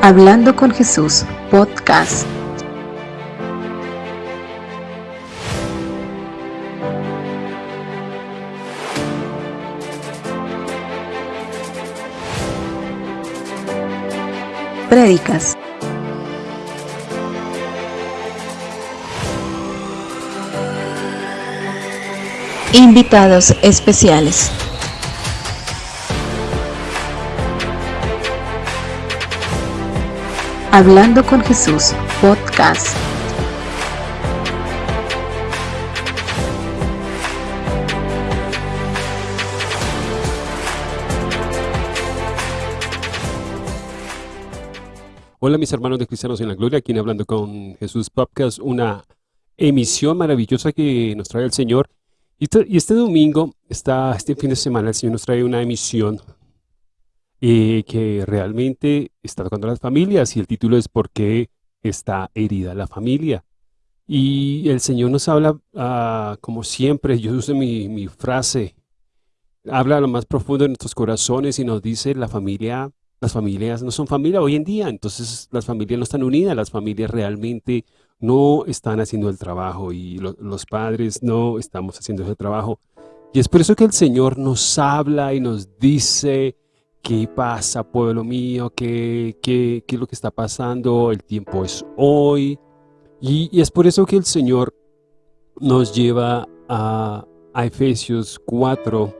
Hablando con Jesús, podcast. Prédicas. Invitados especiales. Hablando con Jesús, podcast. Hola mis hermanos de Cristianos en la Gloria, aquí en Hablando con Jesús Podcast, una emisión maravillosa que nos trae el Señor. Y este, este domingo, está, este fin de semana, el Señor nos trae una emisión eh, que realmente está tocando las familias y el título es ¿Por qué está herida la familia? Y el Señor nos habla, ah, como siempre, yo uso mi, mi frase, habla a lo más profundo de nuestros corazones y nos dice la familia, las familias no son familia hoy en día, entonces las familias no están unidas, las familias realmente no están haciendo el trabajo y los padres no estamos haciendo ese trabajo. Y es por eso que el Señor nos habla y nos dice, ¿Qué pasa, pueblo mío? ¿Qué, qué, qué es lo que está pasando? El tiempo es hoy. Y, es por eso que el Señor nos lleva a, a Efesios 4,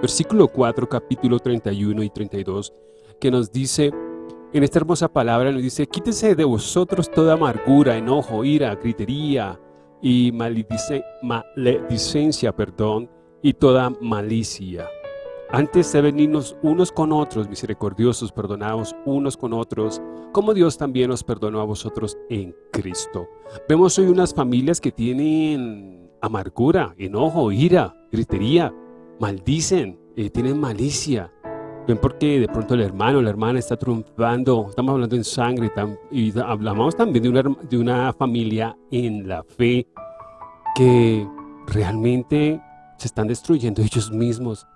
versículo 4, capítulo 31 y 32, que nos dice, en esta hermosa palabra nos dice, quítese de vosotros toda amargura, enojo, ira, gritería y maledicencia, perdón, y toda malicia antes de venirnos unos con otros, misericordiosos, perdonados unos con otros, como Dios también nos perdonó a vosotros en Cristo. Vemos hoy unas familias que tienen amargura, enojo, ira, gritería, maldicen, eh, tienen malicia. Ven porque de pronto el hermano, la hermana está triunfando, estamos hablando en sangre y hablamos también de una, de una familia en la fe que realmente se están destruyendo ellos mismos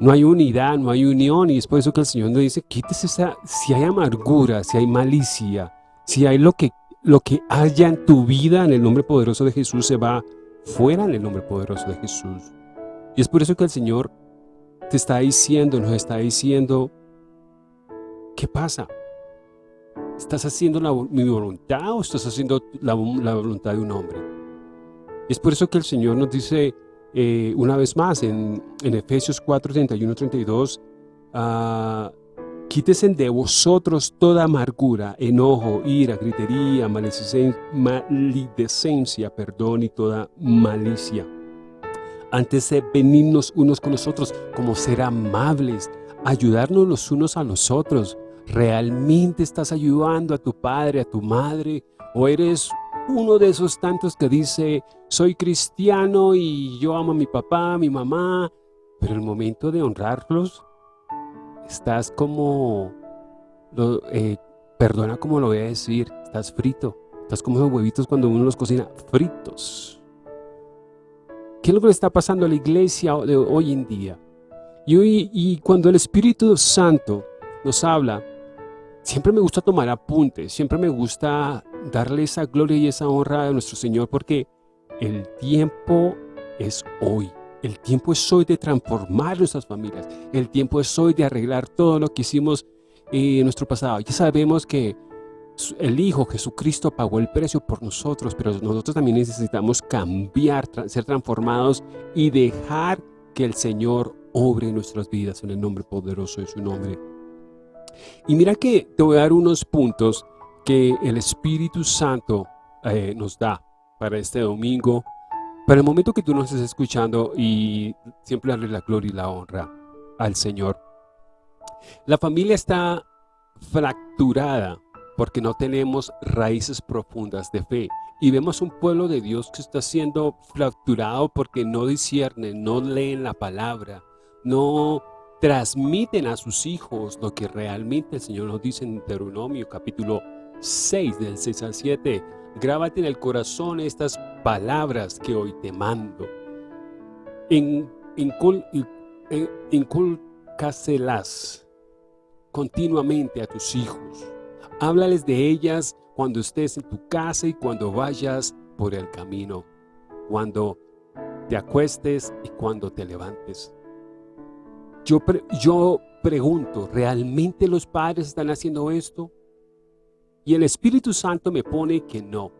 no hay unidad, no hay unión y es por eso que el Señor nos dice, quítese esa, si hay amargura, si hay malicia, si hay lo que, lo que haya en tu vida en el nombre poderoso de Jesús se va fuera en el nombre poderoso de Jesús. Y es por eso que el Señor te está diciendo, nos está diciendo, ¿qué pasa? ¿Estás haciendo mi voluntad o estás haciendo la, la voluntad de un hombre? Es por eso que el Señor nos dice, eh, una vez más en, Efesios 4, 31, 32, quítese de vosotros toda amargura, enojo, ira, gritería, maledicencia, perdón y toda malicia. Antes de venirnos unos con nosotros, como ser amables, ayudarnos los unos a los otros. ¿Realmente estás ayudando a tu padre, a tu madre? ¿O eres uno de esos tantos que dice, soy cristiano y yo amo a mi papá, a mi mamá, pero el momento de honrarlos, estás como, eh, perdona como lo voy a decir, estás frito, estás como esos huevitos cuando uno los cocina fritos. ¿Qué es lo que le está pasando a la iglesia hoy en día? Y, hoy, y cuando el Espíritu Santo nos habla, siempre me gusta tomar apuntes, siempre me gusta darle esa gloria y esa honra a nuestro Señor porque el tiempo es hoy. El tiempo es hoy de transformar nuestras familias. El tiempo es hoy de arreglar todo lo que hicimos en nuestro pasado. Ya sabemos que el Hijo Jesucristo pagó el precio por nosotros, pero nosotros también necesitamos cambiar, ser transformados y dejar que el Señor obre nuestras vidas en el nombre poderoso de su nombre. Y mira que te voy a dar unos puntos que el Espíritu Santo eh, nos da para este domingo, para el momento que tú nos estés escuchando y siempre darle la gloria y la honra al Señor. La familia está fracturada porque no tenemos raíces profundas de fe. Y vemos un pueblo de Dios que está siendo fracturado porque no disciernen, no leen la palabra, no transmiten a sus hijos lo que realmente el Señor nos dice en Deuteronomio capítulo 6 del 6 al 7. Grábate en el corazón estas palabras que hoy te mando. En, inculcáselas continuamente a tus hijos. Háblales de ellas cuando estés en tu casa y cuando vayas por el camino, cuando te acuestes y cuando te levantes. Yo, yo pregunto, ¿realmente los padres están haciendo esto? Y el Espíritu Santo me pone que no.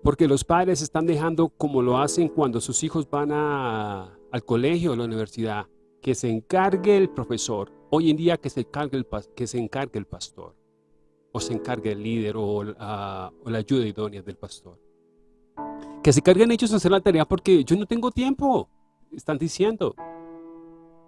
Porque los padres están dejando como lo hacen cuando sus hijos van al colegio o a la universidad, que se encargue el profesor. Hoy en día que se encargue el, que se encargue el pastor, o se encargue el líder o, la ayuda idónea del pastor. Que se carguen ellos a hacer la tarea porque yo no tengo tiempo, están diciendo.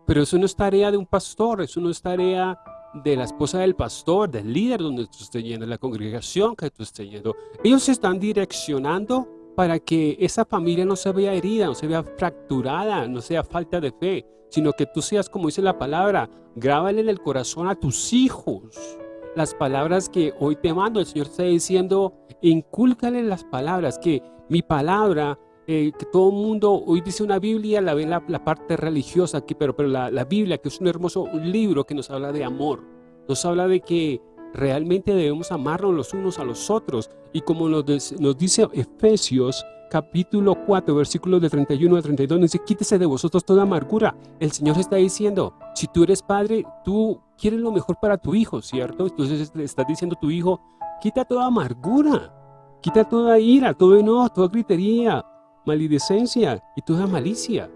Pero eso no es tarea de un pastor, eso no es tarea de la esposa del pastor, del líder donde tú estés yendo, la congregación que tú estés yendo. Ellos se están direccionando para que esa familia no se vea herida, no se vea fracturada, no sea falta de fe, sino que tú seas, como dice la palabra, grábale en el corazón a tus hijos las palabras que hoy te mando. El Señor está diciendo, incúlcale las palabras, que mi palabra eh, que todo mundo hoy dice una Biblia, la ve la, parte religiosa, aquí, pero, pero la, la, Biblia, que es un hermoso libro que nos habla de amor, nos habla de que realmente debemos amarnos los unos a los otros. Y como nos, nos dice Efesios capítulo 4, versículos de 31 a 32, dice, quítese de vosotros toda amargura. El Señor está diciendo, si tú eres padre, tú quieres lo mejor para tu hijo, ¿cierto? Entonces estás diciendo a tu hijo, quita toda amargura, quita toda ira, todo enojo, toda gritería, maledicencia y toda malicia.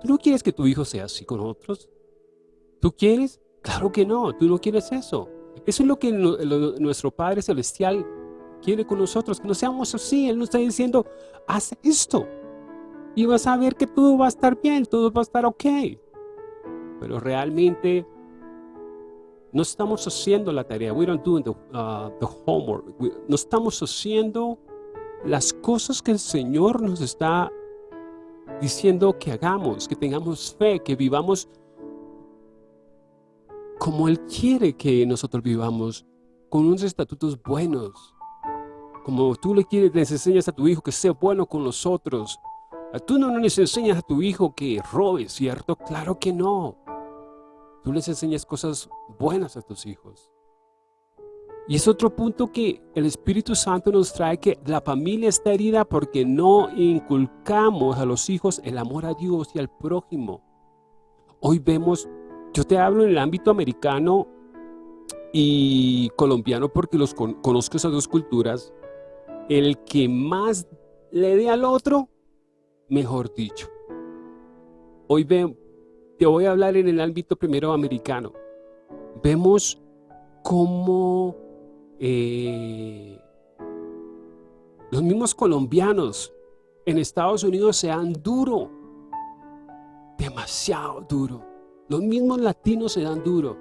¿Tú no quieres que tu hijo sea así con otros? ¿Tú quieres? Claro que no, tú no quieres eso. Eso es lo que nuestro Padre Celestial quiere con nosotros, que no seamos así. Él nos está diciendo, haz esto. Y vas a ver que todo va a estar bien, todo va a estar ok. Pero realmente no estamos haciendo la tarea. We don't do the, uh, homework. no estamos haciendo las cosas que el Señor nos está diciendo que hagamos, que tengamos fe, que vivamos como Él quiere que nosotros vivamos, con unos estatutos buenos. Como tú le quieres, les enseñas a tu hijo que sea bueno con los otros. Tú no les enseñas a tu hijo que robe, ¿cierto? Claro que no. Tú les enseñas cosas buenas a tus hijos. Y es otro punto que el Espíritu Santo nos trae que la familia está herida porque no inculcamos a los hijos el amor a Dios y al prójimo. Hoy vemos, yo te hablo en el ámbito americano y colombiano porque los conozco esas dos culturas. El que más le dé al otro, mejor dicho. Hoy ve, te voy a hablar en el ámbito primero americano. Vemos cómo eh, los mismos colombianos en Estados Unidos se dan duro, demasiado duro. Los mismos latinos se dan duro.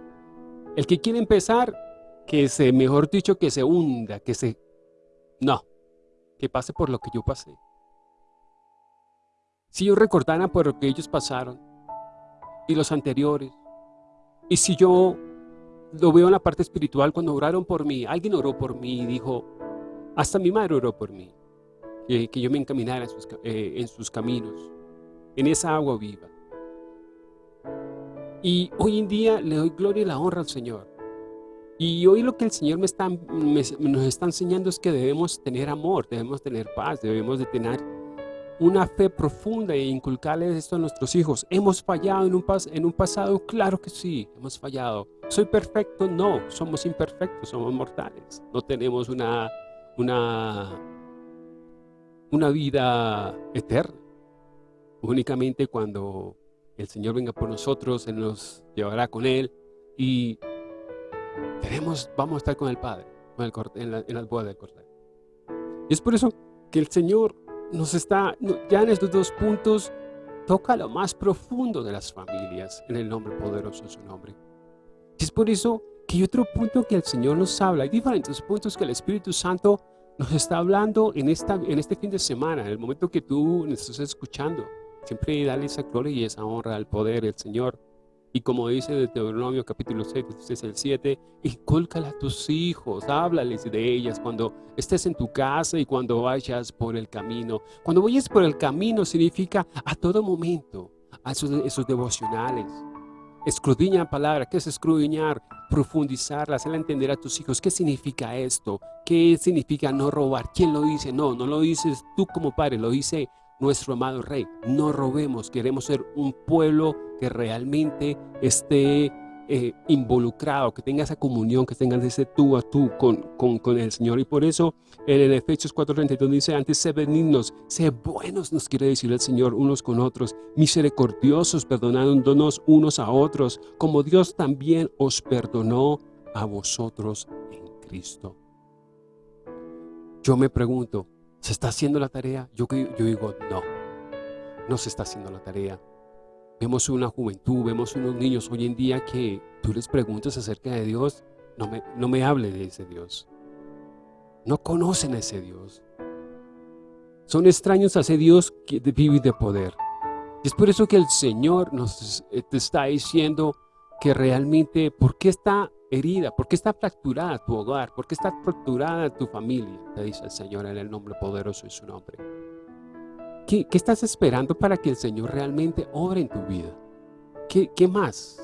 El que quiere empezar, que se, mejor dicho, que se hunda, que se... No, que pase por lo que yo pasé. Si yo recordara por lo que ellos pasaron, y los anteriores, y si yo lo veo en la parte espiritual cuando oraron por mí. Alguien oró por mí y dijo, hasta mi madre oró por mí, que, yo me encaminara en sus, eh, caminos, en esa agua viva. Y hoy en día le doy gloria y la honra al Señor. Y hoy lo que el Señor me está, nos está enseñando es que debemos tener amor, debemos tener paz, debemos de tener una fe profunda e inculcarles esto a nuestros hijos. ¿Hemos fallado en un, en un pasado? Claro que sí, hemos fallado. ¿Soy perfecto? No, somos imperfectos, somos mortales. No tenemos una, una, una vida eterna. Únicamente cuando el Señor venga por nosotros, Él nos llevará con Él y tenemos, vamos a estar con el Padre en, la, en las bodas del Cordero. Y es por eso que el Señor nos está, ya en estos dos puntos, toca lo más profundo de las familias, en el nombre poderoso de su nombre. Y es por eso que hay otro punto que el Señor nos habla, hay diferentes puntos que el Espíritu Santo nos está hablando en, esta, en este fin de semana, en el momento que tú nos estás escuchando. Siempre dale esa gloria y esa honra al poder del Señor. Y como dice Deuteronomio capítulo 6, es el 7, incúlcala a tus hijos, háblales de ellas cuando estés en tu casa y cuando vayas por el camino. Cuando vayas por el camino significa a todo momento, a esos, devocionales. Escudriña la palabra. ¿Qué es escudriñar? Profundizarla, hacerla entender a tus hijos. ¿Qué significa esto? ¿Qué significa no robar? ¿Quién lo dice? No, no lo dices tú como padre, lo dice nuestro amado Rey. No robemos, queremos ser un pueblo que realmente esté eh, involucrado, que tenga esa comunión, que tengan ese tú a tú con, con, el Señor. Y por eso en el Efesios 4.32 dice, antes sé benignos, sé buenos, nos quiere decir el Señor unos con otros, misericordiosos, perdonándonos unos a otros, como Dios también os perdonó a vosotros en Cristo. Yo me pregunto, ¿se está haciendo la tarea? Yo, yo digo, no, no se está haciendo la tarea. Vemos una juventud, vemos unos niños hoy en día que tú les preguntas acerca de Dios, no me, no me hable de ese Dios. No conocen a ese Dios. Son extraños a ese Dios que vive de poder. Es por eso que el Señor nos te está diciendo que realmente, ¿por qué está herida? ¿Por qué está fracturada tu hogar? ¿Por qué está fracturada tu familia? Te dice el Señor en el nombre poderoso de su nombre. ¿Qué, estás esperando para que el Señor realmente obre en tu vida? ¿Qué, qué más?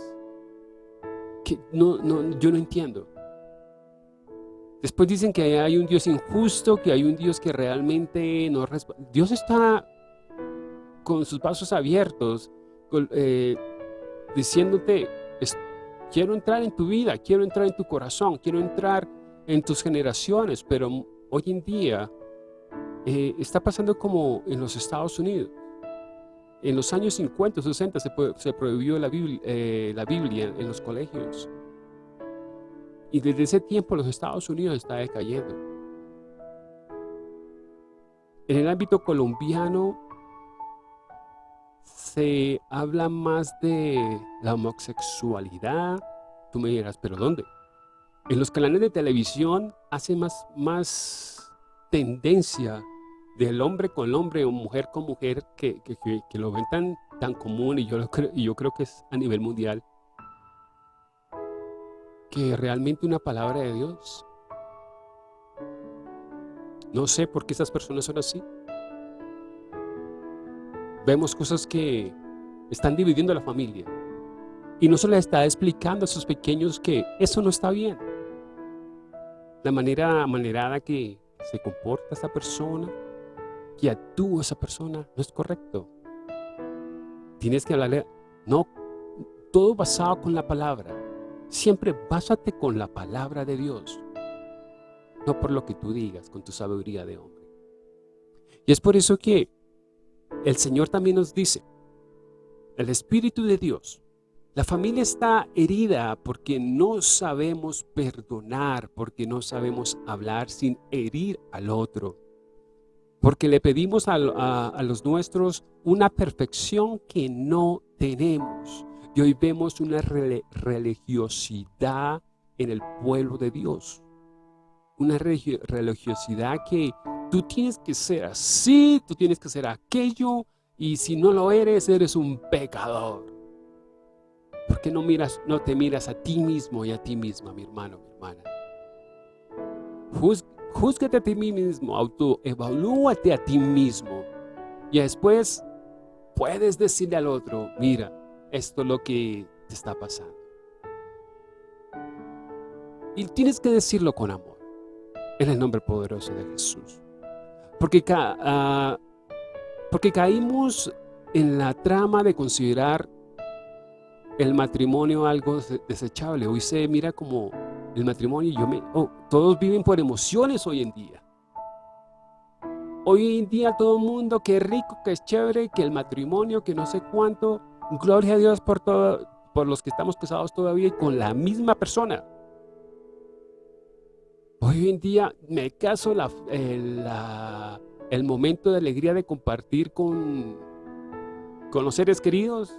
no, yo no entiendo. Después dicen que hay un Dios injusto, que hay un Dios que realmente no responde. Dios está con sus pasos abiertos, eh, diciéndote, quiero entrar en tu vida, quiero entrar en tu corazón, quiero entrar en tus generaciones, pero hoy en día eh, está pasando como en los Estados Unidos. En los años 50, 60 se, prohibió la Biblia, eh, la Biblia en los colegios. Y desde ese tiempo los Estados Unidos está decayendo. En el ámbito colombiano se habla más de la homosexualidad. Tú me dirás, ¿pero dónde? En los canales de televisión hace más, más tendencia del hombre con hombre o mujer con mujer que, que, lo ven tan, tan común y yo, creo, y yo creo que es a nivel mundial. Que realmente una palabra de Dios. No sé por qué esas personas son así. Vemos cosas que están dividiendo la familia. Y no se le está explicando a esos pequeños que eso no está bien. La manera manerada que se comporta esa persona que actúa esa persona no es correcto. Tienes que hablarle, no, todo basado con la palabra. Siempre básate con la palabra de Dios, no por lo que tú digas, con tu sabiduría de hombre. Y es por eso que el Señor también nos dice, el Espíritu de Dios, la familia está herida porque no sabemos perdonar, porque no sabemos hablar sin herir al otro porque le pedimos a, los nuestros una perfección que no tenemos. Y hoy vemos una religiosidad en el pueblo de Dios. Una religiosidad que tú tienes que ser así, tú tienes que ser aquello, y si no lo eres, eres un pecador. ¿Por qué no, miras, no te miras a ti mismo y a ti misma, mi hermano, mi hermana? Júzgate a ti mismo, autoevalúate a ti mismo. Y después puedes decirle al otro, mira, esto es lo que te está pasando. Y tienes que decirlo con amor, en el nombre poderoso de Jesús. Porque, uh, porque caímos en la trama de considerar el matrimonio algo desechable. Hoy se mira como el matrimonio, yo me, oh, todos viven por emociones hoy en día. Hoy en día todo el mundo, qué rico, qué chévere, que el matrimonio, que no sé cuánto. Gloria a Dios por, todo, por los que estamos casados todavía y con la misma persona. Hoy en día me caso el momento de alegría de compartir con, con los seres queridos.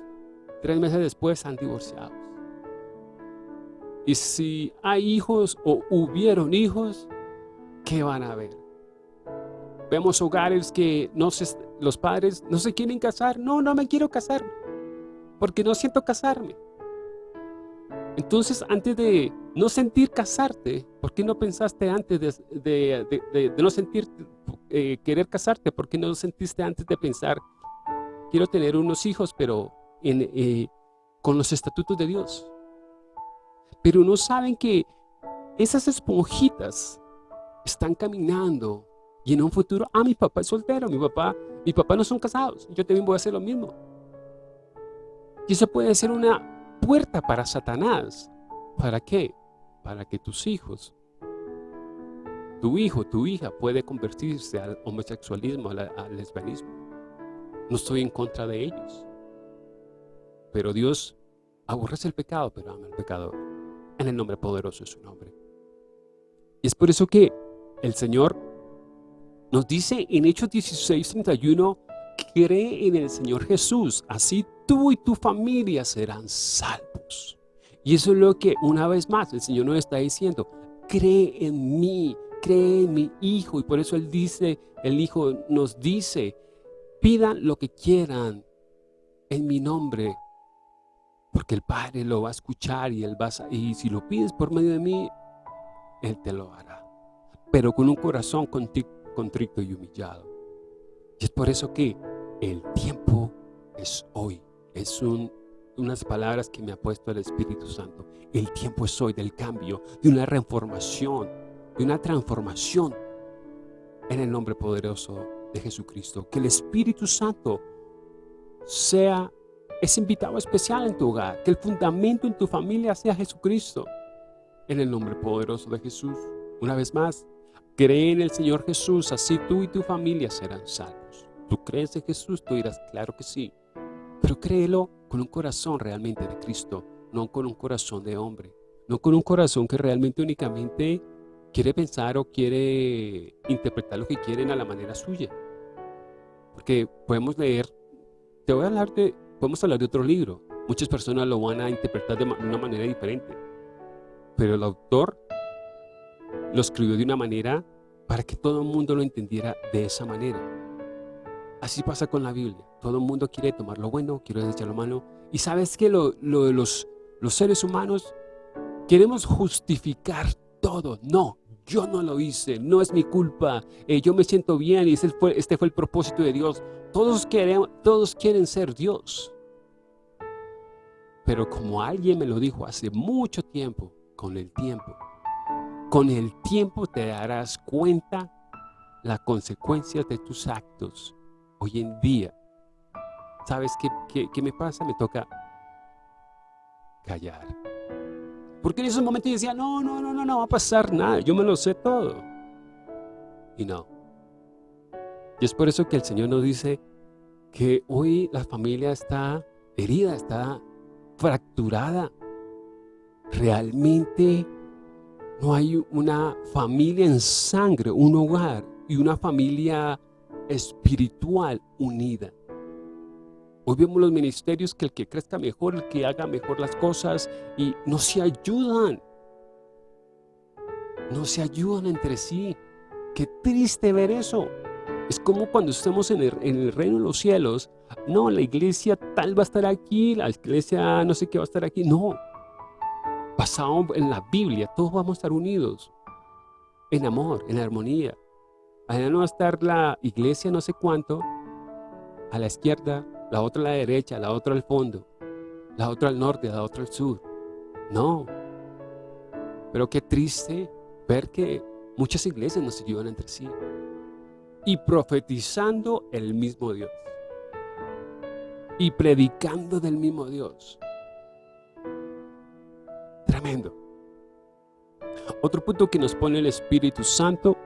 Tres meses después han divorciado. Y si hay hijos o hubieron hijos, ¿qué van a ver? Vemos hogares que no se, los padres no se quieren casar. No, no me quiero casar, porque no siento casarme. Entonces, antes de no sentir casarte, ¿por qué no pensaste antes de, no sentir eh, querer casarte? ¿Por qué no sentiste antes de pensar, quiero tener unos hijos, pero eh, con los estatutos de Dios. Pero no saben que esas esponjitas están caminando y en un futuro, ah, mi papá es soltero, mi papá, mi papá no son casados, yo también voy a hacer lo mismo. Y eso puede ser una puerta para Satanás. ¿Para qué? Para que tus hijos, tu hijo, tu hija puede convertirse al homosexualismo, al, al lesbianismo. No estoy en contra de ellos. Pero Dios aborrece el pecado, pero ama al pecador. En el nombre poderoso de su nombre. Y es por eso que el Señor nos dice en Hechos 16, 31, cree en el Señor Jesús, así tú y tu familia serán salvos. Y eso es lo que una vez más el Señor nos está diciendo, cree en mí, cree en mi Hijo. Y por eso Él dice, el Hijo nos dice, pidan lo que quieran en mi nombre, porque el Padre lo va a escuchar y, él va y si lo pides por medio de mí, Él te lo hará. Pero con un corazón contrito y humillado. Y es por eso que el tiempo es hoy. Es unas palabras que me ha puesto el Espíritu Santo. El tiempo es hoy del cambio, de una reformación, de una transformación en el nombre poderoso de Jesucristo. Que el Espíritu Santo sea ese invitado especial en tu hogar. Que el fundamento en tu familia sea Jesucristo. En el nombre poderoso de Jesús. Una vez más, cree en el Señor Jesús, así tú y tu familia serán salvos. ¿Tú crees en Jesús? Tú dirás, claro que sí. Pero créelo con un corazón realmente de Cristo, no con un corazón de hombre. No con un corazón que realmente únicamente quiere pensar o quiere interpretar lo que quieren a la manera suya. Porque podemos leer, te voy a hablar de, podemos hablar de otro libro. Muchas personas lo van a interpretar de una manera diferente. Pero el autor lo escribió de una manera para que todo el mundo lo entendiera de esa manera. Así pasa con la Biblia. Todo el mundo quiere tomar lo bueno, quiere desechar lo malo. Y sabes que lo, de los, los seres humanos queremos justificar todo. No, yo no lo hice, no es mi culpa, eh, yo me siento bien y este fue, este fue el propósito de Dios. Todos, queremos, todos quieren ser Dios. Pero como alguien me lo dijo hace mucho tiempo, con el tiempo, con el tiempo te darás cuenta las consecuencias de tus actos. Hoy en día, ¿sabes qué, qué, me pasa? Me toca callar. Porque en esos momentos yo decía, no, no, no, no, no va a pasar nada, yo me lo sé todo. Y no. Y es por eso que el Señor nos dice que hoy la familia está herida, está fracturada. Realmente no hay una familia en sangre, un hogar y una familia espiritual unida. Hoy vemos los ministerios que el que crezca mejor, el que haga mejor las cosas y no se ayudan. No se ayudan entre sí. Qué triste ver eso. Es como cuando estemos en el, en el, reino de los cielos. No, la iglesia tal va a estar aquí, la iglesia no sé qué va a estar aquí. No, basado en la Biblia, todos vamos a estar unidos en amor, en armonía. Allá no va a estar la iglesia no sé cuánto, a la izquierda, la otra a la derecha, la otra al fondo, la otra al norte, la otra al sur. No. Pero qué triste ver que muchas iglesias no se ayudan entre sí. Y profetizando el mismo Dios. Y predicando del mismo Dios. Tremendo. Otro punto que nos pone el Espíritu Santo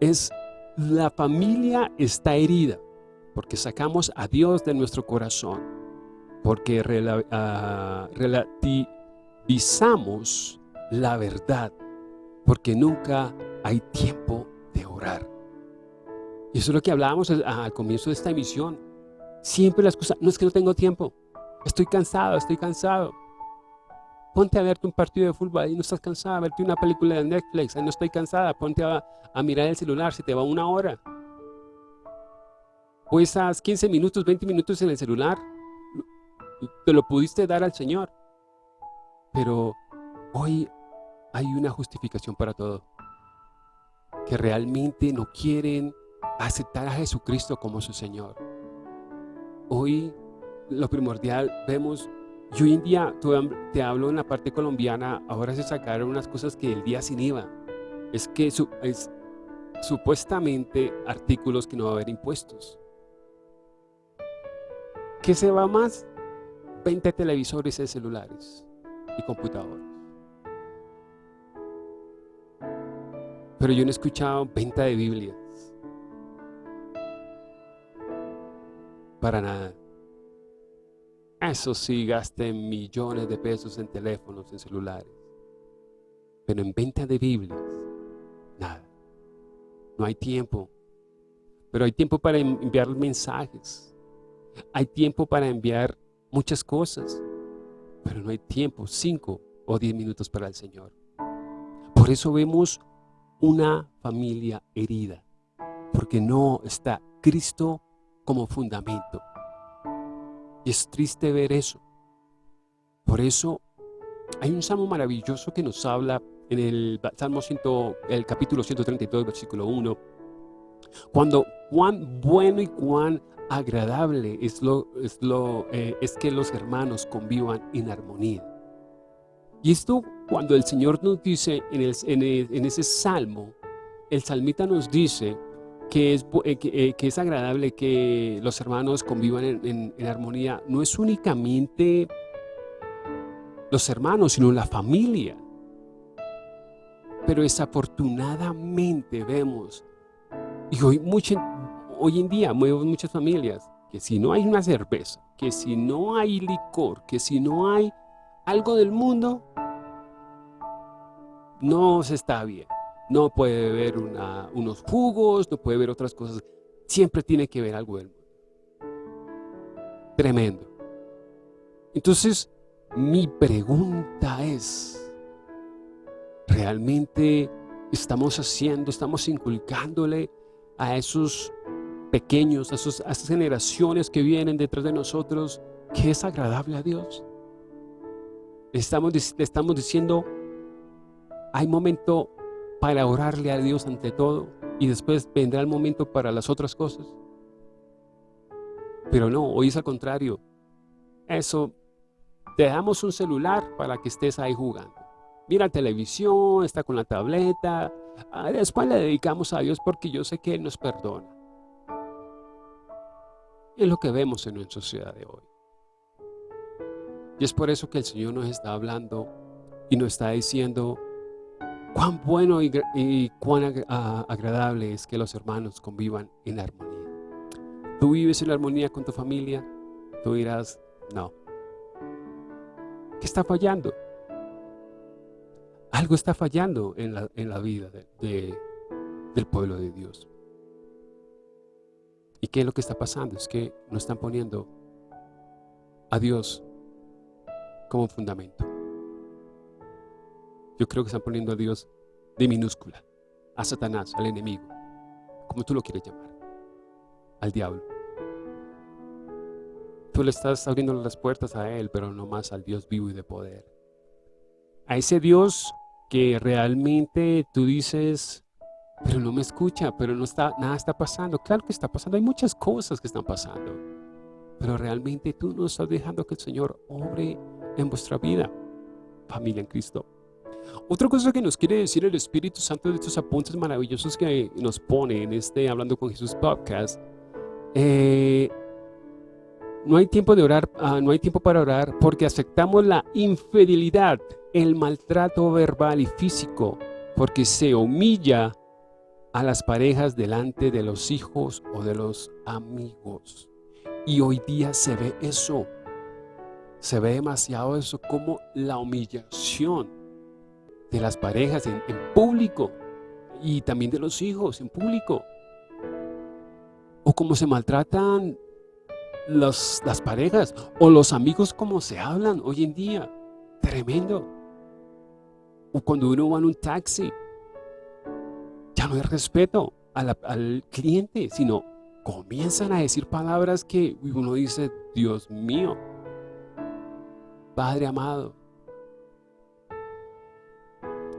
es la familia está herida porque sacamos a Dios de nuestro corazón, porque ah, relativizamos la verdad, porque nunca hay tiempo de orar. Y eso es lo que hablábamos al comienzo de esta emisión. Siempre las cosas, no es que no tengo tiempo, estoy cansado, estoy cansado. Ponte a verte un partido de fútbol, ahí no estás cansada, a verte una película de Netflix, ahí no estoy cansada, ponte a, mirar el celular, si te va una hora. O esas 15 minutos, 20 minutos en el celular, te lo pudiste dar al Señor. Pero hoy hay una justificación para todo. Que realmente no quieren aceptar a Jesucristo como su Señor. Hoy lo primordial vemos Y hoy en día, te hablo en la parte colombiana, ahora se sacaron unas cosas que el día sin IVA. Es que es supuestamente artículos que no va a haber impuestos. ¿Qué se va más? 20 televisores y celulares y computadores. Pero yo no he escuchado venta de Biblias. Para nada. Eso sí, gasten millones de pesos en teléfonos, en celulares. Pero en venta de Biblias, nada. No hay tiempo. Pero hay tiempo para enviar mensajes. Hay tiempo para enviar muchas cosas. Pero no hay tiempo, cinco o diez minutos para el Señor. Por eso vemos una familia herida. Porque no está Cristo como fundamento. Y es triste ver eso. Por eso hay un salmo maravilloso que nos habla en el Salmo 100, el capítulo 132, versículo 1. Cuando cuán bueno y cuán agradable es, lo, es, lo, eh, es que los hermanos convivan en armonía. Y esto cuando el Señor nos dice en, el, en, ese salmo, el salmita nos dice que es, eh, eh, que, es agradable que los hermanos convivan en, armonía, no es únicamente los hermanos, sino la familia. Pero desafortunadamente vemos, y hoy, hoy en día vemos muchas familias, que si no hay una cerveza, que si no hay licor, que si no hay algo del mundo, no se está bien no puede beber unos jugos, no puede ver otras cosas. Siempre tiene que ver algo del mundo. Tremendo. Entonces, mi pregunta es, ¿realmente estamos haciendo, estamos inculcándole a esos pequeños, a, esas generaciones que vienen detrás de nosotros, que es agradable a Dios? estamos, le estamos diciendo, hay momento para orarle a Dios ante todo y después vendrá el momento para las otras cosas. Pero no, hoy es al contrario. Eso, te damos un celular para que estés ahí jugando. Mira televisión, está con la tableta. Ah, después le dedicamos a Dios porque yo sé que Él nos perdona. Es lo que vemos en nuestra sociedad de hoy. Y es por eso que el Señor nos está hablando y nos está diciendo, Cuán bueno y, cuán agradable es que los hermanos convivan en armonía. Tú vives en armonía con tu familia, tú dirás, no. ¿Qué está fallando? Algo está fallando en la, vida del pueblo de Dios. ¿Y qué es lo que está pasando? Es que no están poniendo a Dios como fundamento. Yo creo que están poniendo a Dios de minúscula, a Satanás, al enemigo, como tú lo quieres llamar, al diablo. Tú le estás abriendo las puertas a Él, pero no más al Dios vivo y de poder. A ese Dios que realmente tú dices, pero no me escucha, pero no está, nada está pasando. Claro que está pasando, hay muchas cosas que están pasando. Pero realmente tú no estás dejando que el Señor obre en vuestra vida, familia en Cristo. Otra cosa que nos quiere decir el Espíritu Santo de estos apuntes maravillosos que nos pone en este Hablando con Jesús podcast, eh, no hay tiempo de orar, ah, no hay tiempo para orar porque aceptamos la infidelidad, el maltrato verbal y físico, porque se humilla a las parejas delante de los hijos o de los amigos. Y hoy día se ve eso, se ve demasiado eso como la humillación de las parejas en, público y también de los hijos en público. O cómo se maltratan las parejas o los amigos como se hablan hoy en día. Tremendo. O cuando uno va en un taxi, no hay respeto al cliente, sino comienzan a decir palabras que uno dice, Dios mío, Padre amado,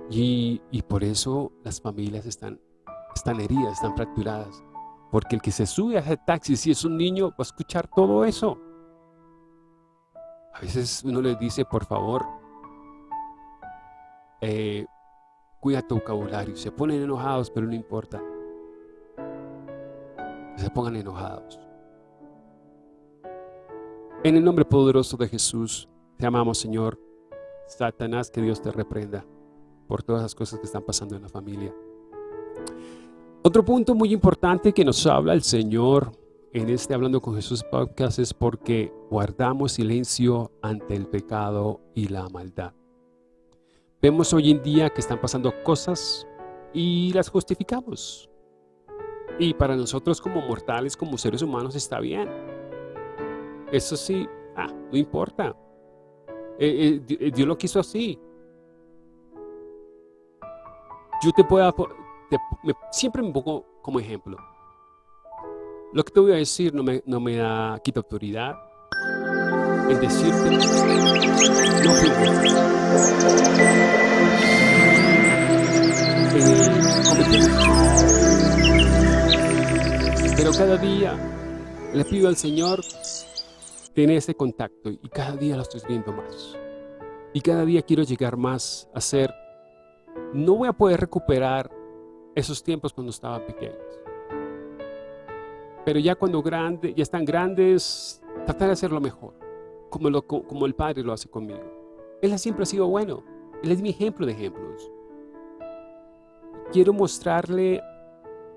y, por eso las familias están, están heridas, están fracturadas. Porque el que se sube a ese taxi, si es un niño, va a escuchar todo eso. A veces uno les dice, por favor, eh, cuida tu vocabulario. Se ponen enojados, pero no importa. Se pongan enojados. En el nombre poderoso de Jesús, te amamos, Señor. Satanás, que Dios te reprenda por todas las cosas que están pasando en la familia. Otro punto muy importante que nos habla el Señor en este Hablando con Jesús podcast es porque guardamos silencio ante el pecado y la maldad. Vemos hoy en día que están pasando cosas y las justificamos. Y para nosotros como mortales, como seres humanos, está bien. Eso sí, ah, no importa. Eh, eh, eh, Dios lo quiso así. Yo te puedo, siempre me pongo como ejemplo. Lo que te voy a decir no me, no me da, quita autoridad en decirte no fui Pero cada día le pido al Señor tener ese contacto y cada día lo estoy viendo más. Y cada día quiero llegar más a ser, no voy a poder recuperar esos tiempos cuando estaban pequeños. Pero ya cuando grande, ya están grandes, tratar de hacerlo mejor, como, lo, como el Padre lo hace conmigo. Él siempre ha sido bueno. Él es mi ejemplo de ejemplos. Quiero mostrarle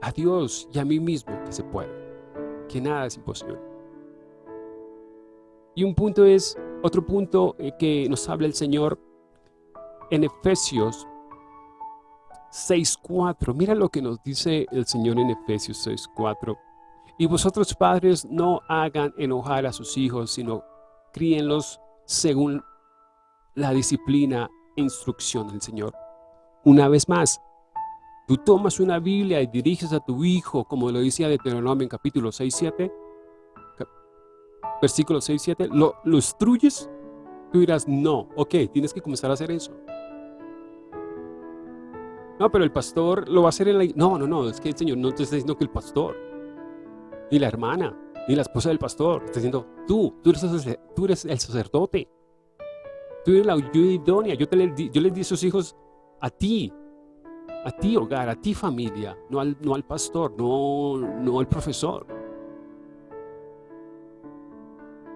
a Dios y a mí mismo que se puede, que nada es imposible. Y un punto es, otro punto eh, que nos habla el Señor en Efesios 6.4. Mira lo que nos dice el Señor en Efesios 6.4. Y vosotros padres no hagan enojar a sus hijos, sino críenlos según la disciplina e instrucción del Señor. Una vez más, tú tomas una Biblia y diriges a tu hijo, como lo decía Deuteronomio en capítulo 6, 7, versículo 6, 7, ¿lo, lo instruyes? Tú dirás, no, ok, tienes que comenzar a hacer eso. No, pero el pastor lo va a hacer en la... No, no, no, es que el Señor no te está diciendo que el pastor, ni la hermana, ni la esposa del pastor, está diciendo, tú, tú eres, el sacerdote. Tú eres la ayuda idónea. Yo, les di a sus hijos a ti, a ti hogar, a ti familia, no al, pastor, no, no al profesor.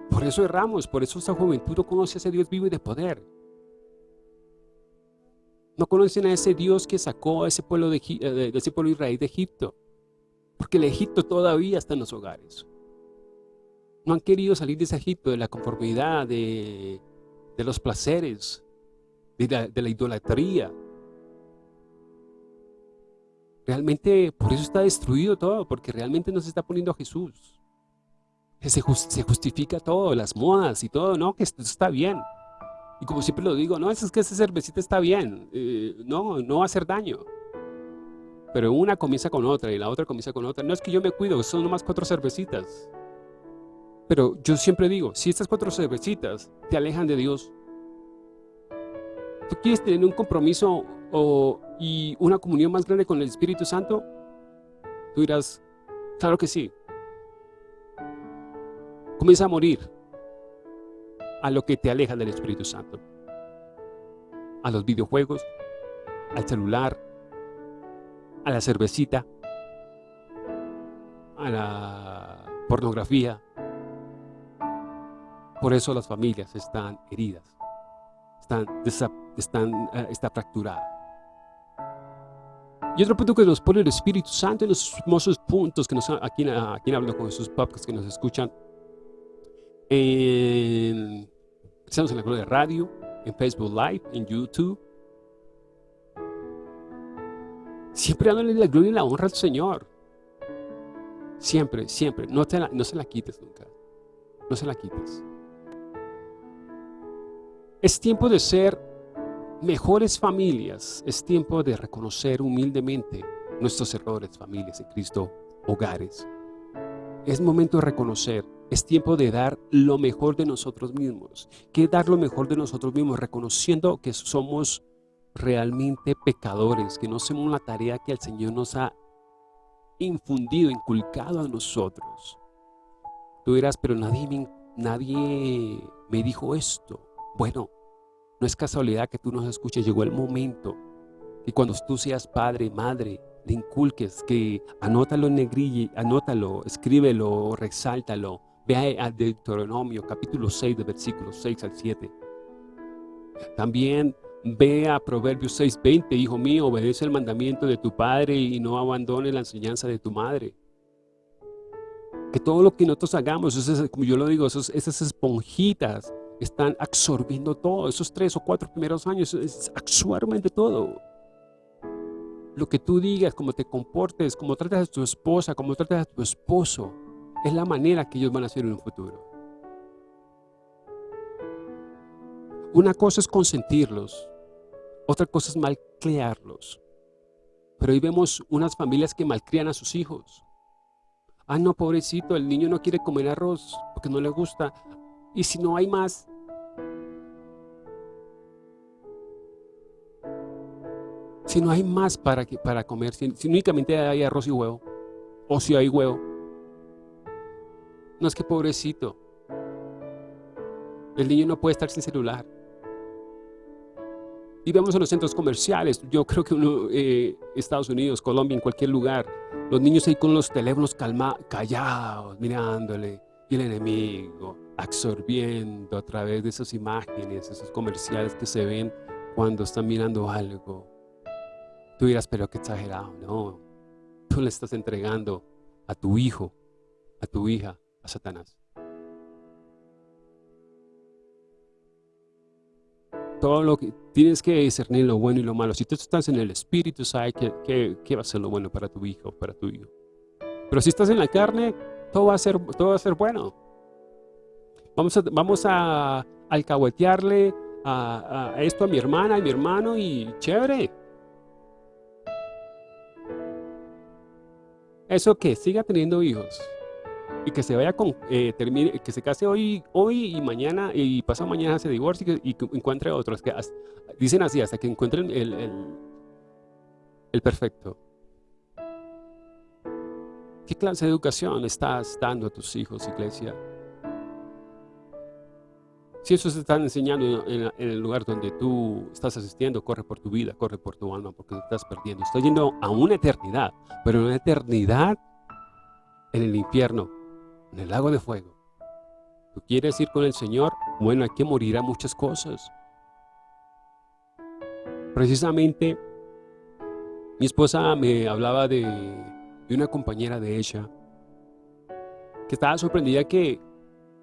Por eso erramos, por eso esta juventud no conoce a ese Dios vivo y de poder. No conocen a ese Dios que sacó a ese pueblo de, eh, ese pueblo Israel de Egipto. Porque el Egipto todavía está en los hogares. No han querido salir de ese Egipto, de la conformidad, de, los placeres, de la, idolatría. Realmente por eso está destruido todo, porque realmente no se está poniendo a Jesús. Se, se justifica todo, las modas y todo, no, que esto está bien. Y como siempre lo digo, no, es que esa cervecita está bien, eh, no, no va a hacer daño. Pero una comienza con otra y la otra comienza con otra. No es que yo me cuido, son nomás cuatro cervecitas. Pero yo siempre digo, si estas cuatro cervecitas te alejan de Dios, ¿tú quieres tener un compromiso o, y una comunión más grande con el Espíritu Santo? Tú dirás, claro que sí. Comienza a morir a lo que te aleja del Espíritu Santo. A los videojuegos, al celular, a la cervecita, a la pornografía. Por eso las familias están heridas, están, están eh, está fracturada. Y otro punto que nos pone el Espíritu Santo en los hermosos puntos que nos, aquí, aquí hablo con esos podcasts que nos escuchan, en, estamos en la Gloria Radio, en Facebook Live, en YouTube. Siempre dándole la gloria y la honra al Señor. Siempre, siempre. No, te no se la quites nunca. No se la quites. Es tiempo de ser mejores familias. Es tiempo de reconocer humildemente nuestros errores, familias en Cristo, hogares. Es momento de reconocer es tiempo de dar lo mejor de nosotros mismos. ¿Qué dar lo mejor de nosotros mismos? Reconociendo que somos realmente pecadores, que no hacemos la tarea que el Señor nos ha infundido, inculcado a nosotros. Tú dirás, pero nadie me, nadie me dijo esto. Bueno, no es casualidad que tú nos escuches, llegó el momento que cuando tú seas padre, madre, le inculques, que anótalo en negrilla, anótalo, escríbelo, resáltalo. Ve a Deuteronomio capítulo 6 de versículos 6 al 7. También ve a Proverbios 6.20, hijo mío, obedece el mandamiento de tu padre y no abandone la enseñanza de tu madre. Que todo lo que nosotros hagamos, como yo lo digo, esas esponjitas están absorbiendo todo. Esos tres o cuatro primeros años absorben todo. Lo que tú digas, cómo te comportes, cómo tratas a tu esposa, cómo tratas a tu esposo, es la manera que ellos van a ser en un futuro. Una cosa es consentirlos, otra cosa es malcriarlos. Pero ahí vemos unas familias que malcrían a sus hijos. Ah, no, pobrecito, el niño no quiere comer arroz porque no le gusta. Y si no hay más, si no hay más para, para comer, si, únicamente hay arroz y huevo, o si hay huevo, no es que pobrecito, el niño no puede estar sin celular. Y vemos en los centros comerciales, yo creo que uno, eh, Estados Unidos, Colombia, en cualquier lugar, los niños ahí con los teléfonos calma, callados, mirándole, y el enemigo absorbiendo a través de esas imágenes, esos comerciales que se ven cuando están mirando algo. Tú dirás, pero qué exagerado, no. Tú le estás entregando a tu hijo, a tu hija, a Satanás. Todo lo que tienes que discernir lo bueno y lo malo. Si tú estás en el espíritu, sabes qué va a ser lo bueno para tu hijo, para tu hijo. Pero si estás en la carne, todo va a ser, todo va a ser bueno. Vamos a, vamos a alcahuetearle a, a esto a mi hermana y mi hermano y chévere. Eso que siga teniendo hijos y que se vaya con, eh, termine, que se case hoy, hoy y mañana y pasado mañana se divorcie y, que encuentre otros. Que dicen así, hasta que encuentren el, el, el perfecto. ¿Qué clase de educación estás dando a tus hijos, iglesia? Si eso se están enseñando en, el lugar donde tú estás asistiendo, corre por tu vida, corre por tu alma, porque te estás perdiendo. Estás yendo a una eternidad, pero una eternidad en el infierno, en el lago de fuego. ¿Tú quieres ir con el Señor? Bueno, hay que morir a muchas cosas. Precisamente, mi esposa me hablaba de, de una compañera de ella que estaba sorprendida que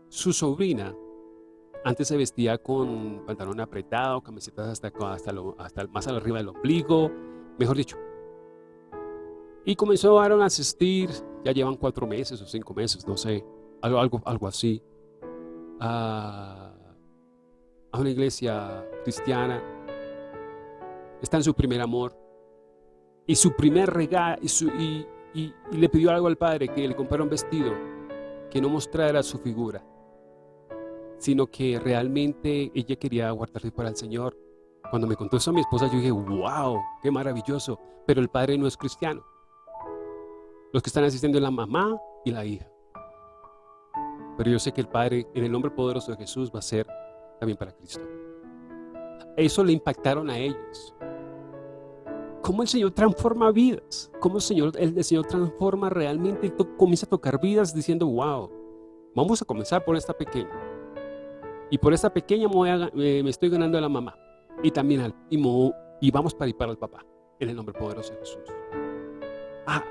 su sobrina antes se vestía con pantalón apretado, camisetas hasta, hasta, hasta más arriba del ombligo, mejor dicho. Y comenzaron a asistir, ya llevan cuatro meses o cinco meses, no sé, algo, algo, algo así, a, una iglesia cristiana. Está en su primer amor. Y su primer regalo, y, y le pidió algo al padre, que le comprara un vestido que no mostrara su figura sino que realmente ella quería guardarse para el Señor. Cuando me contó eso a mi esposa, yo dije, wow, qué maravilloso. Pero el padre no es cristiano. Los que están asistiendo es la mamá y la hija. Pero yo sé que el Padre, en el nombre poderoso de Jesús, va a ser también para Cristo. Eso le impactaron a ellos. Cómo el Señor transforma vidas. Cómo el Señor, el Señor transforma realmente y comienza a tocar vidas diciendo, wow, vamos a comenzar por esta pequeña. Y por esa pequeña me, estoy ganando a la mamá. Y también al, y, vamos para ir para el papá. En el nombre poderoso de Jesús. Ah,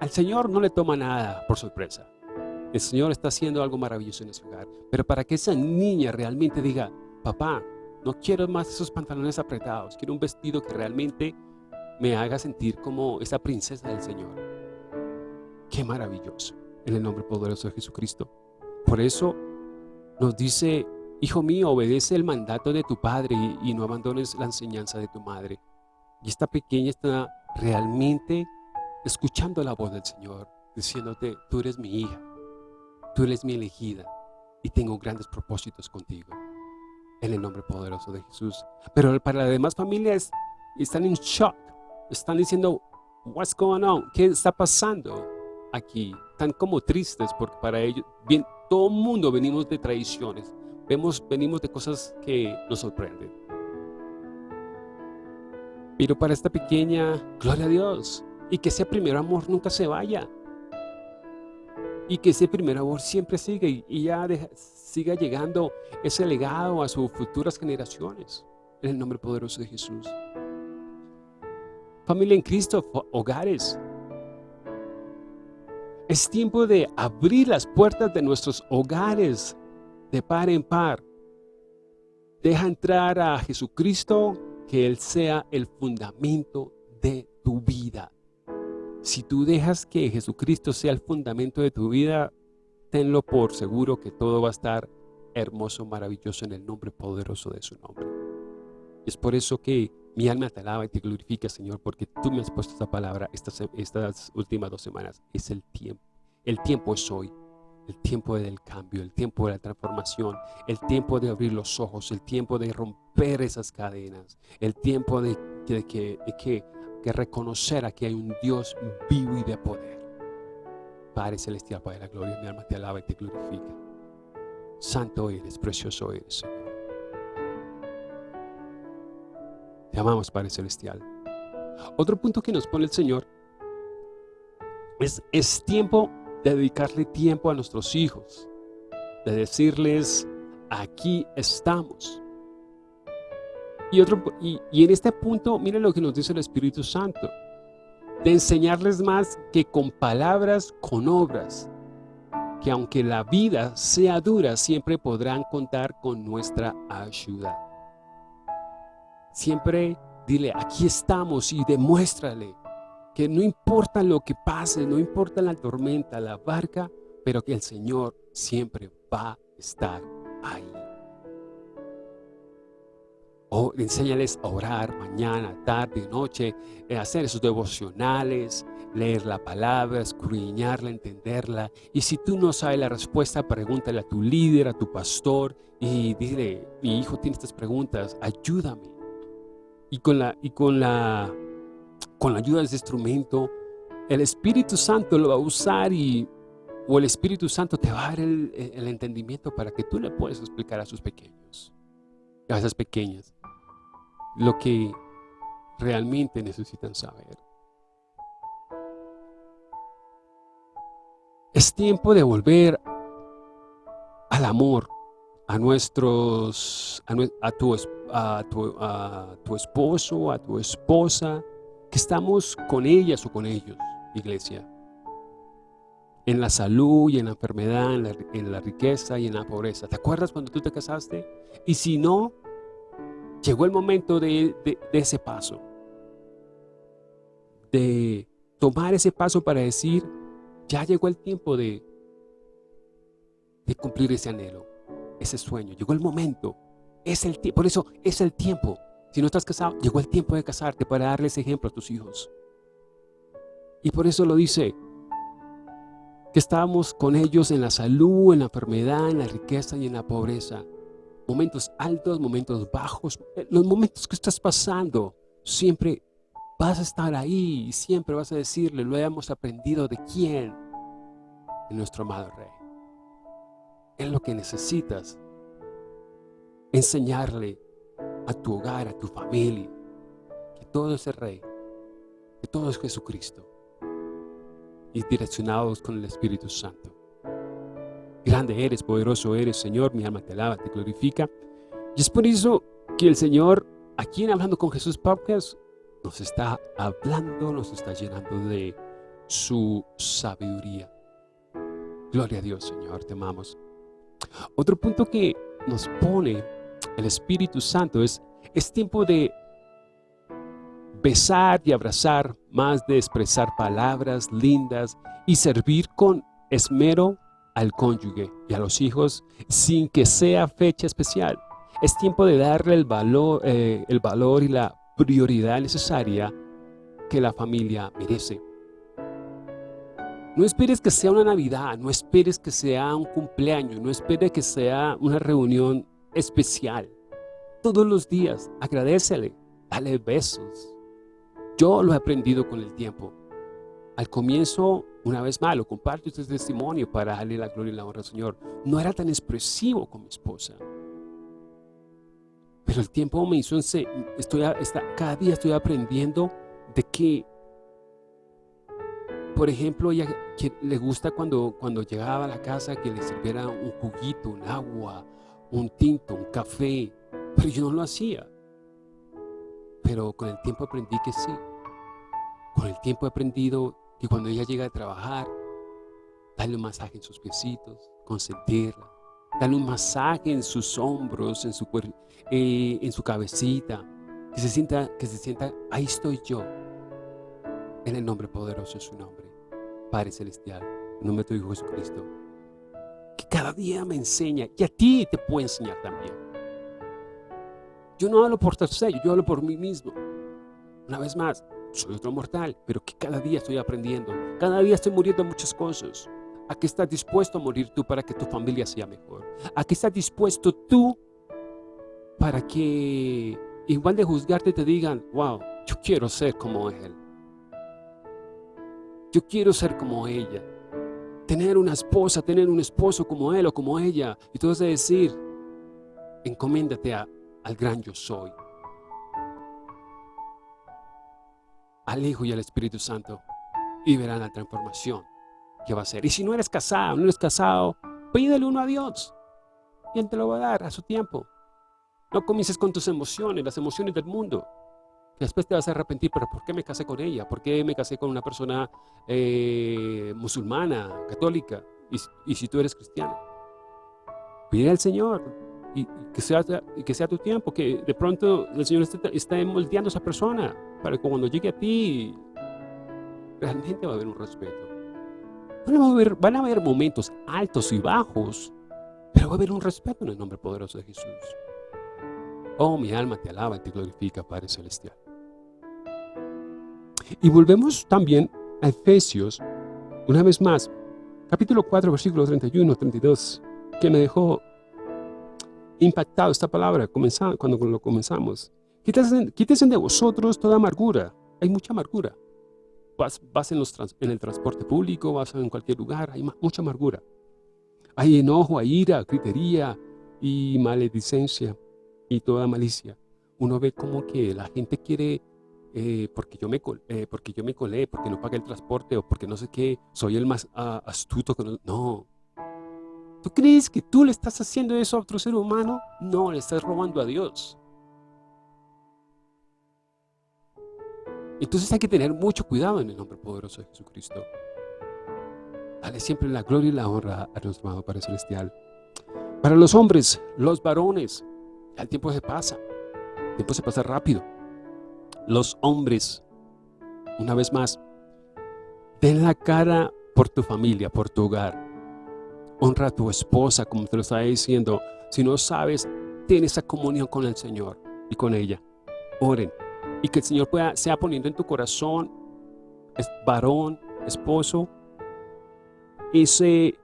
al Señor no le toma nada por sorpresa. El Señor está haciendo algo maravilloso en ese hogar. Pero para que esa niña realmente diga, papá, no quiero más esos pantalones apretados. Quiero un vestido que realmente me haga sentir como esa princesa del Señor. Qué maravilloso. En el nombre poderoso de Jesucristo. Por eso nos dice Hijo mío, obedece el mandato de tu padre y, no abandones la enseñanza de tu madre. Y esta pequeña está realmente escuchando la voz del Señor, diciéndote, tú eres mi hija, tú eres mi elegida y tengo grandes propósitos contigo. En el nombre poderoso de Jesús. Pero para las demás familias están en shock, están diciendo, what's going on? ¿Qué está pasando? aquí, tan como tristes, porque para ellos, bien, todo mundo venimos de tradiciones, vemos, venimos de cosas que nos sorprenden. Pero para esta pequeña, gloria a Dios, y que ese primer amor nunca se vaya. Y que ese primer amor siempre siga y, ya siga llegando ese legado a sus futuras generaciones. En el nombre poderoso de Jesús. Familia en Cristo, hogares. Es tiempo de abrir las puertas de nuestros hogares de par en par. Deja entrar a Jesucristo, que Él sea el fundamento de tu vida. Si tú dejas que Jesucristo sea el fundamento de tu vida, tenlo por seguro que todo va a estar hermoso, maravilloso en el nombre poderoso de su nombre. Es por eso que mi alma te alaba y te glorifica, Señor, porque tú me has puesto esta palabra estas, estas últimas dos semanas. Es el tiempo. El tiempo es hoy. El tiempo del cambio, el tiempo de la transformación, el tiempo de abrir los ojos, el tiempo de romper esas cadenas, el tiempo de, que, de que reconocer que hay un Dios vivo y de poder. Padre Celestial, Padre de la Gloria, mi alma te alaba y te glorifica. Santo eres, precioso eres, Señor. Te amamos, Padre Celestial. Otro punto que nos pone el Señor es, es tiempo de dedicarle tiempo a nuestros hijos, de decirles, aquí estamos. Y, otro, y, en este punto, miren lo que nos dice el Espíritu Santo. De enseñarles más que con palabras, con obras. Que aunque la vida sea dura, siempre podrán contar con nuestra ayuda. Siempre dile, aquí estamos y demuéstrale que no importa lo que pase, no importa la tormenta, la barca, pero que el Señor siempre va a estar ahí. O enséñales a orar mañana, tarde, noche, eh, hacer esos devocionales, leer la palabra, escudriñarla, entenderla. Y si tú no sabes la respuesta, pregúntale a tu líder, a tu pastor y dile, mi hijo tiene estas preguntas, ayúdame. Y con la, y con la, con la ayuda de ese instrumento, el Espíritu Santo lo va a usar y o el Espíritu Santo te va a dar el, entendimiento para que tú le puedas explicar a sus pequeños, a esas pequeñas lo que realmente necesitan saber. Es tiempo de volver al amor, a nuestros, a, tu, a, tu, a tu esposo, a tu esposa, que estamos con ellas o con ellos, iglesia. En la salud y en la enfermedad, en la, riqueza y en la pobreza. ¿Te acuerdas cuando tú te casaste? Y si no, llegó el momento de, ese paso. De tomar ese paso para decir, ya llegó el tiempo de, de cumplir ese anhelo, ese sueño. Llegó el momento. Es el Por eso es el tiempo. Si no estás casado, llegó el tiempo de casarte para darles ejemplo a tus hijos. Y por eso lo dice, que estábamos con ellos en la salud, en la enfermedad, en la riqueza y en la pobreza momentos altos, momentos bajos, eh, los momentos que estás pasando, siempre vas a estar ahí y siempre vas a decirle, lo hemos aprendido de quién, de nuestro amado Rey. Es lo que necesitas, enseñarle a tu hogar, a tu familia, que todo es el Rey, que todo es Jesucristo, y direccionados con el Espíritu Santo. Grande eres, poderoso eres, Señor, mi alma te alaba, te glorifica. Y es por eso que el Señor, aquí en Hablando con Jesús Podcast, nos está hablando, nos está llenando de su sabiduría. Gloria a Dios, Señor, te amamos. Otro punto que nos pone el Espíritu Santo es, es tiempo de besar y abrazar, más de expresar palabras lindas y servir con esmero al cónyuge y a los hijos sin que sea fecha especial. Es tiempo de darle el valor, eh, el valor y la prioridad necesaria que la familia merece. No esperes que sea una Navidad, no esperes que sea un cumpleaños, no esperes que sea una reunión especial. Todos los días, agradecele, dale besos. Yo lo he aprendido con el tiempo. al comienzo, una vez más, lo comparto este testimonio para darle la gloria y la honra al Señor. No era tan expresivo con mi esposa. Pero el tiempo me hizo, estoy, cada día estoy aprendiendo de que, por ejemplo, ella le gusta cuando, cuando llegaba a la casa que le sirviera un juguito, un agua, un tinto, un café, pero yo no lo hacía. Pero con el tiempo aprendí que sí. Con el tiempo he aprendido que cuando ella llega a trabajar, darle un masaje en sus piecitos, consentirla, darle un masaje en sus hombros, en su, eh, en su cabecita, que se, sienta, que se sienta, ahí estoy yo, en el nombre poderoso de su nombre, Padre Celestial, en nombre de tu Hijo Jesucristo, que cada día me enseña, y a ti te puedo enseñar también. Yo no hablo por tercero, yo hablo por mí mismo. Una vez más, soy otro mortal, pero que cada día estoy aprendiendo. Cada día estoy muriendo muchas cosas. ¿A qué estás dispuesto a morir tú para que tu familia sea mejor? ¿A qué estás dispuesto tú para que, igual de juzgarte, te digan, wow, yo quiero ser como él? Yo quiero ser como ella. Tener una esposa, tener un esposo como él o como ella. Y tú vas a decir, encomiéndate al gran yo soy. al Hijo y al Espíritu Santo y verán la transformación que va a ser. Y si no eres casado, no eres casado, pídele uno a Dios y Él te lo va a dar a su tiempo. No comiences con tus emociones, las emociones del mundo. Después te vas a arrepentir, pero ¿por qué me casé con ella? ¿Por qué me casé con una persona eh, musulmana, católica? Y, si tú eres cristiano. Pide al Señor y, que sea, tu tiempo, que de pronto el Señor esté, moldeando a esa persona para que cuando llegue a ti, realmente va a haber un respeto. Van a haber momentos altos y bajos, pero va a haber un respeto en el nombre poderoso de Jesús. Oh, mi alma te alaba y te glorifica, Padre Celestial. Y volvemos también a Efesios, una vez más, capítulo 4, versículos 31, 32, que me dejó impactado esta palabra cuando lo comenzamos. Quítese, de vosotros toda amargura. Hay mucha amargura. Vas, vas en, los en, el transporte público, vas en cualquier lugar, hay mucha amargura. Hay enojo, hay ira, gritería y maledicencia y toda malicia. Uno ve como que la gente quiere, eh, porque, yo me, eh, porque yo me colé, porque no pagué el transporte o porque no sé qué, soy el más ah, astuto. Que no, no. ¿Tú crees que tú le estás haciendo eso a otro ser humano? No, le estás robando a Dios. Entonces hay que tener mucho cuidado en el nombre poderoso de Jesucristo. Dale siempre la gloria y la honra a nuestro amado Padre Celestial. Para los hombres, los varones, el tiempo se pasa. El tiempo se pasa rápido. Los hombres, una vez más, den la cara por tu familia, por tu hogar. Honra a tu esposa, como te lo estaba diciendo. Si no sabes, ten esa comunión con el Señor y con ella. Oren, y que el Señor pueda, sea poniendo en tu corazón, es varón, esposo, ese,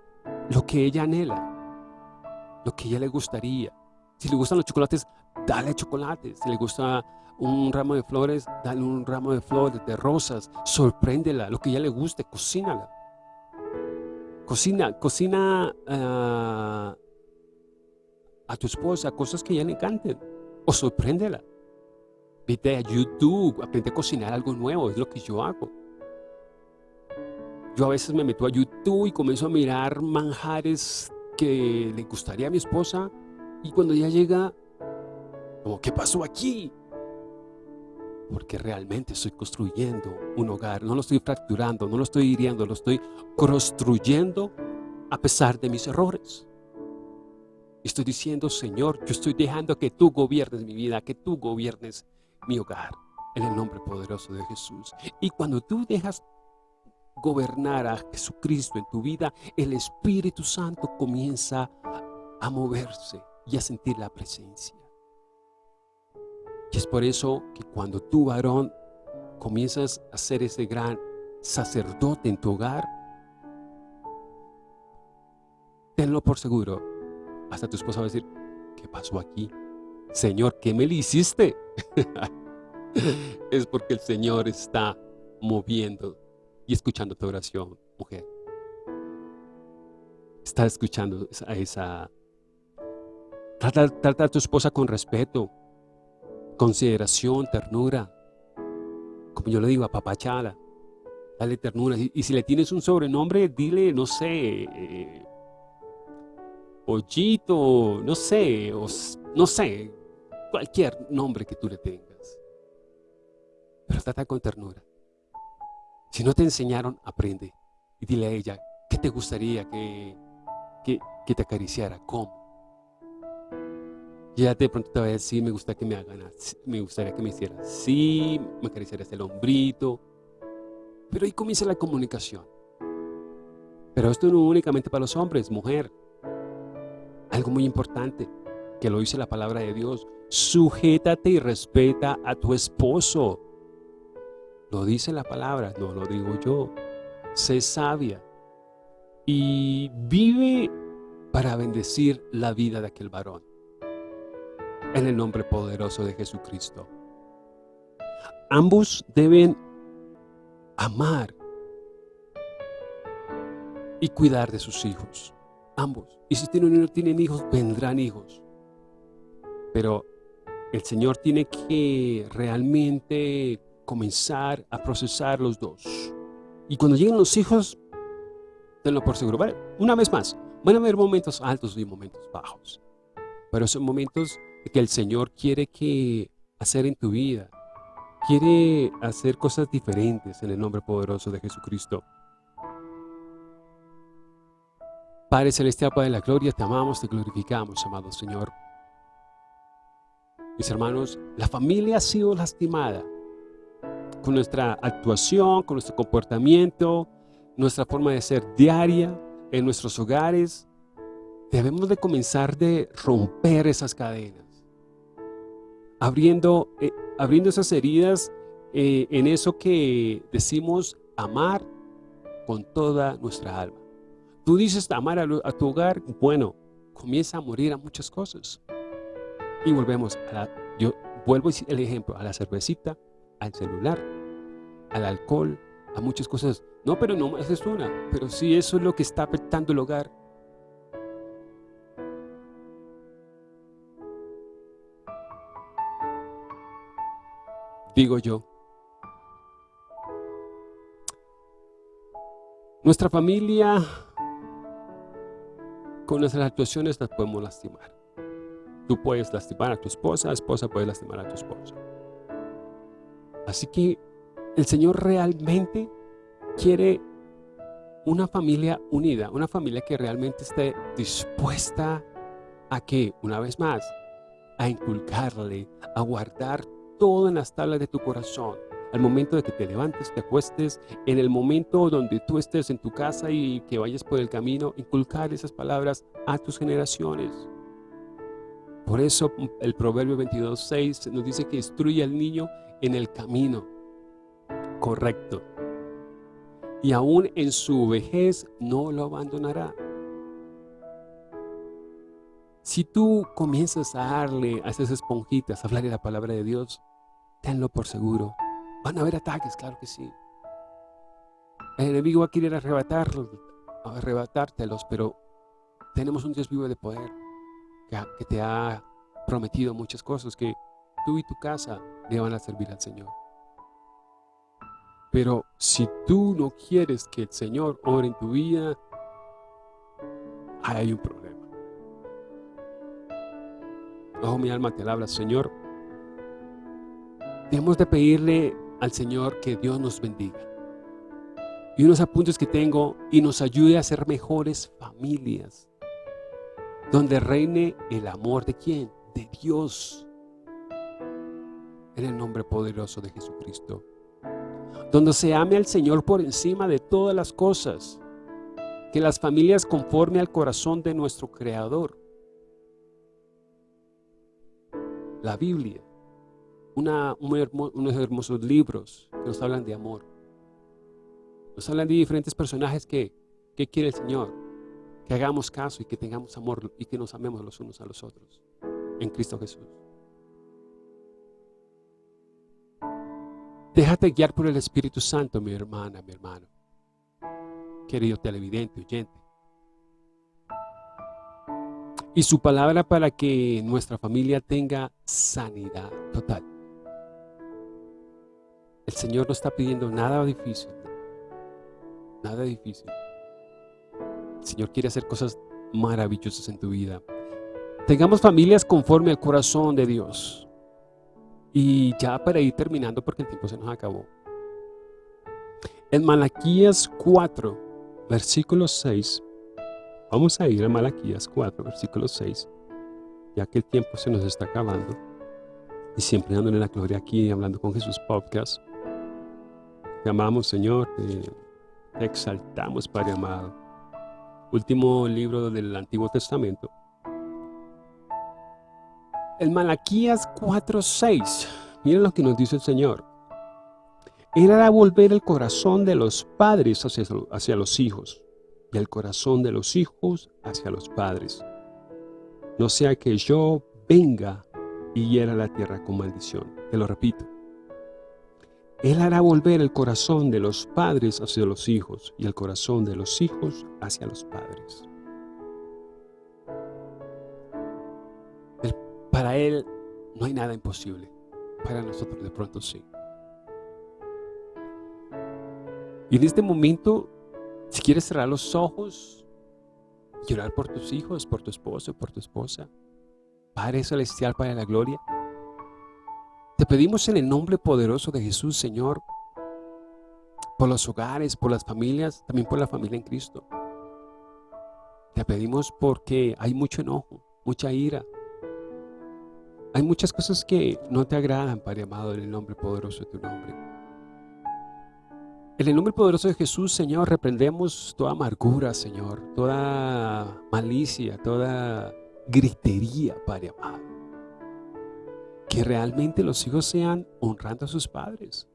lo que ella anhela, lo que ella le gustaría. Si le gustan los chocolates, dale chocolates. Si le gusta un ramo de flores, dale un ramo de flores, de rosas. Sorpréndela, lo que ella le guste, cocínala. Cocina, cocina ah, a tu esposa cosas que ella le encanten. O sorpréndela. Vete a YouTube, aprende a cocinar algo nuevo, es lo que yo hago. Yo a veces me meto a YouTube y comienzo a mirar manjares que le gustaría a mi esposa y cuando ya llega, como, ¿qué pasó aquí? Porque realmente estoy construyendo un hogar, no lo estoy fracturando, no lo estoy hiriendo, lo estoy construyendo a pesar de mis errores. Estoy diciendo, Señor, yo estoy dejando que tú gobiernes mi vida, que tú gobiernes mi hogar, en el nombre poderoso de Jesús. Y cuando tú dejas gobernar a Jesucristo en tu vida, el Espíritu Santo comienza a moverse y a sentir la presencia. Y es por eso que cuando tú, varón, comienzas a ser ese gran sacerdote en tu hogar, tenlo por seguro. Hasta tu esposa va a decir, ¿qué pasó aquí? Señor, ¿qué me le hiciste? es porque el Señor está moviendo y escuchando tu oración, mujer. Está escuchando a esa... Trata, a tu esposa con respeto, consideración, ternura. Como yo le digo, apapachala. Dale ternura. Y, si le tienes un sobrenombre, dile, no sé, eh, pollito, no sé, no sé, cualquier nombre que tú le tengas. Pero trata con ternura. Si no te enseñaron, aprende. Y dile a ella, ¿qué te gustaría que, que, te acariciara? ¿Cómo? Y ella de pronto te va a decir, me gustaría que me hagan me gustaría que me hiciera así, me acariciara el hombrito. Pero ahí comienza la comunicación. Pero esto no únicamente para los hombres, mujer. Algo muy importante, que lo dice la palabra de Dios. Sujétate y respeta a tu esposo. Lo dice la palabra, no lo digo yo. Sé sabia y vive para bendecir la vida de aquel varón. En el nombre poderoso de Jesucristo. Ambos deben amar y cuidar de sus hijos. Ambos. Y si tienen, no tienen hijos, vendrán hijos. Pero el Señor tiene que realmente comenzar a procesar los dos. Y cuando lleguen los hijos, tenlo por seguro. una vez más, van a haber momentos altos y momentos bajos. Pero son momentos que el Señor quiere que hacer en tu vida. Quiere hacer cosas diferentes en el nombre poderoso de Jesucristo. Padre Celestial, Padre de la Gloria, te amamos, te glorificamos, amado Señor. Mis hermanos, la familia ha sido lastimada con nuestra actuación, con nuestro comportamiento, nuestra forma de ser diaria en nuestros hogares. Debemos de comenzar de romper esas cadenas. Abriendo, eh, abriendo esas heridas eh, en eso que decimos amar con toda nuestra alma. Tú dices amar a, tu hogar, bueno, comienza a morir a muchas cosas. Y volvemos a la, yo vuelvo el ejemplo, a la cervecita, al celular, al alcohol, a muchas cosas. No, pero no más es una. Pero sí, eso es lo que está afectando el hogar. Digo yo. Nuestra familia, con nuestras actuaciones las podemos lastimar. Tú puedes lastimar a tu esposa, la esposa puede lastimar a tu esposo. Así que el Señor realmente quiere una familia unida, una familia que realmente esté dispuesta a que, una vez más, a inculcarle, a guardar todo en las tablas de tu corazón. Al momento de que te levantes, te acuestes, en el momento donde tú estés en tu casa y que vayas por el camino, inculcar esas palabras a tus generaciones. Por eso el Proverbio 22.6 nos dice que instruye al niño en el camino correcto. Y aún en su vejez no lo abandonará. Si tú comienzas a darle a esas esponjitas, a hablarle la palabra de Dios, tenlo por seguro. Van a haber ataques, claro que sí. El enemigo va a querer arrebatarlos, arrebatártelos, pero tenemos un Dios vivo de poder que te ha prometido muchas cosas que tú y tu casa le van a servir al Señor. Pero si tú no quieres que el Señor ore en tu vida, hay un problema. Oh, mi alma te habla, Señor. Debemos de pedirle al Señor que Dios nos bendiga. Y unos apuntes que tengo y nos ayude a ser mejores familias. Donde reine el amor de quién? De Dios. En el nombre poderoso de Jesucristo donde se ame al Señor por encima de todas las cosas, que las familias conforme al corazón de nuestro Creador. La Biblia, unos hermosos libros que nos hablan de amor. Nos hablan de diferentes personajes que, que quiere el Señor, que hagamos caso y que tengamos amor y que nos amemos los unos a los otros en Cristo Jesús. Déjate guiar por el Espíritu Santo, mi hermana, mi hermano. querido televidente, oyente. Y su palabra para que nuestra familia tenga sanidad total. El Señor no está pidiendo nada difícil. Nada difícil. El Señor quiere hacer cosas maravillosas en tu vida. Tengamos familias conforme al corazón de Dios. Y ya para ir terminando, porque el tiempo se nos acabó. En Malaquías 4, versículo 6, vamos a ir a Malaquías 4, versículo 6, ya que el tiempo se nos está acabando. Y siempre dándole la gloria aquí, hablando con Jesús Podcast. Te amamos, Señor, te, exaltamos, Padre amado. Último libro del Antiguo Testamento. El Malaquías 4.6. Miren lo que nos dice el Señor. Hará volver el corazón de los padres hacia, hacia los hijos y el corazón de los hijos hacia los padres. No sea que yo venga y hiera la tierra con maldición. Te lo repito. Él hará volver el corazón de los padres hacia los hijos y el corazón de los hijos hacia los padres. para Él no hay nada imposible. Para nosotros de pronto sí. Y en este momento, si quieres cerrar los ojos, llorar por tus hijos, por tu esposo, por tu esposa, Padre Celestial, de la Gloria, te pedimos en el nombre poderoso de Jesús, Señor, por los hogares, por las familias, también por la familia en Cristo. Te pedimos porque hay mucho enojo, mucha ira. Hay muchas cosas que no te agradan, Padre amado, en el nombre poderoso de tu nombre. En el nombre poderoso de Jesús, Señor, reprendemos toda amargura, Señor, toda malicia, toda gritería, Padre amado que realmente los hijos sean honrando a sus padres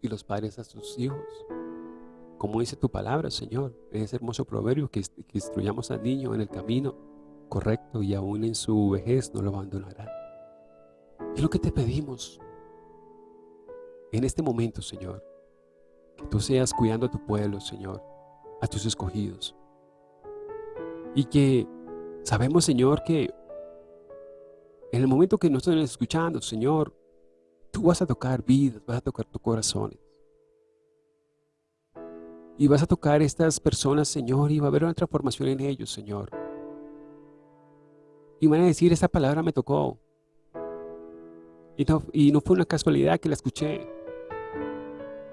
y los padres a sus hijos. Como dice tu palabra, Señor, en ese hermoso proverbio que, instruyamos al niño en el camino correcto y aún en su vejez no lo abandonará. Es lo que te pedimos en este momento, Señor, que tú seas cuidando a tu pueblo, Señor, a tus escogidos. Y que sabemos, Señor, que en el momento que nos estén escuchando, Señor, tú vas a tocar vidas, vas a tocar tus corazones. Y vas a tocar estas personas, Señor, y va a haber una transformación en ellos, Señor. Y van a decir, esta palabra me tocó. Y no, fue una casualidad que la escuché.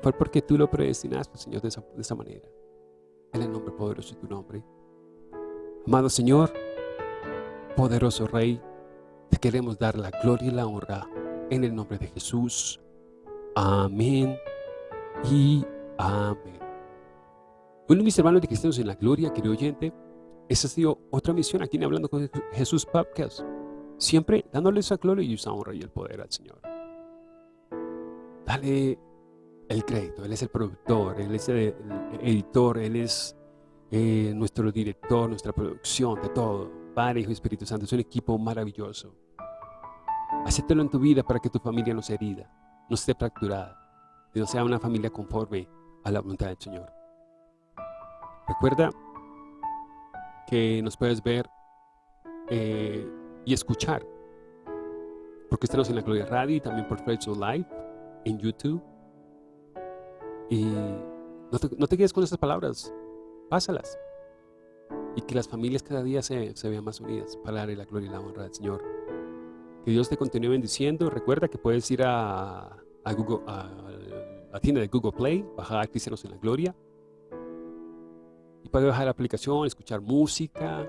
Fue porque tú lo predestinaste, Señor, de esa manera. En el nombre poderoso de tu nombre. Amado Señor, poderoso Rey, te queremos dar la gloria y la honra en el nombre de Jesús. Amén y amén. Bueno, mis hermanos de Cristianos en la Gloria, querido oyente, esa ha sido otra misión aquí en Hablando con Jesús Podcast. Siempre dándole esa gloria y esa honra y el poder al Señor. Dale el crédito. Él es el productor, Él es el editor, Él es eh, nuestro director, nuestra producción, de todo. Padre, Hijo y Espíritu Santo, es un equipo maravilloso. Acéptalo en tu vida para que tu familia no sea herida, no esté fracturada, no sea una familia conforme a la voluntad del Señor. Recuerda que nos puedes ver eh, y escuchar, porque estamos en la Gloria Radio y también por Facebook Live en YouTube. Y no te, quedes con esas palabras, pásalas y que las familias cada día se, vean más unidas para darle la gloria y la honra al Señor. Que Dios te continúe bendiciendo. Recuerda que puedes ir a, a la tienda de Google Play, bajar Cristianos en la Gloria. Y puedes bajar la aplicación, escuchar música,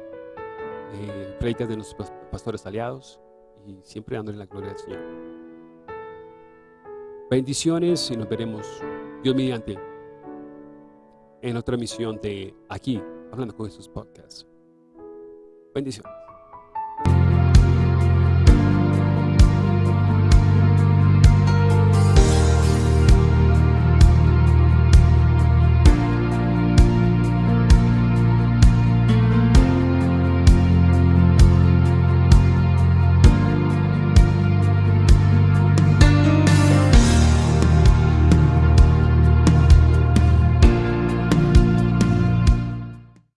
eh, predicas de nuestros pastores aliados y siempre dándole la gloria al Señor. Bendiciones y nos veremos, Dios mediante, en otra misión de aquí, hablando con estos podcasts. Bendiciones.